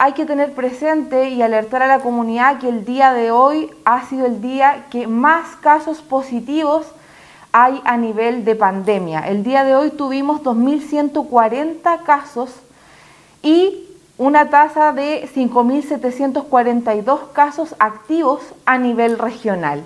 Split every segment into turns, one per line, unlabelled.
hay que tener presente y alertar a la comunidad que el día de hoy ha sido el día que más casos positivos hay a nivel de pandemia. El día de hoy tuvimos 2.140 casos y una tasa de 5.742 casos activos a nivel regional.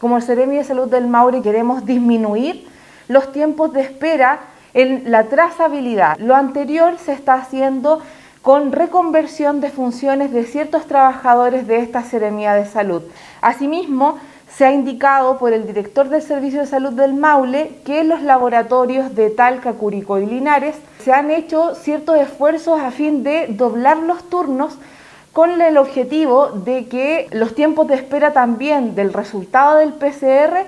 Como el Ceremi de Salud del Maule queremos disminuir los tiempos de espera en la trazabilidad. Lo anterior se está haciendo con reconversión de funciones de ciertos trabajadores de esta Seremía de Salud. Asimismo, se ha indicado por el director del Servicio de Salud del Maule que los laboratorios de Talca, Curicó y Linares se han hecho ciertos esfuerzos a fin de doblar los turnos con el objetivo de que los tiempos de espera también del resultado del PCR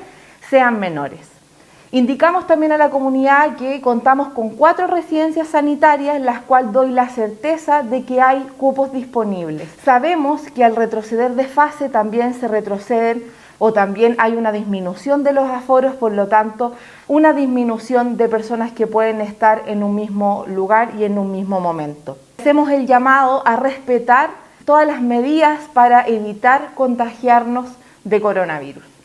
sean menores. Indicamos también a la comunidad que contamos con cuatro residencias sanitarias las cuales doy la certeza de que hay cupos disponibles. Sabemos que al retroceder de fase también se retroceden o también hay una disminución de los aforos, por lo tanto, una disminución de personas que pueden estar en un mismo lugar y en un mismo momento. Hacemos el llamado a respetar todas las medidas para evitar contagiarnos de coronavirus.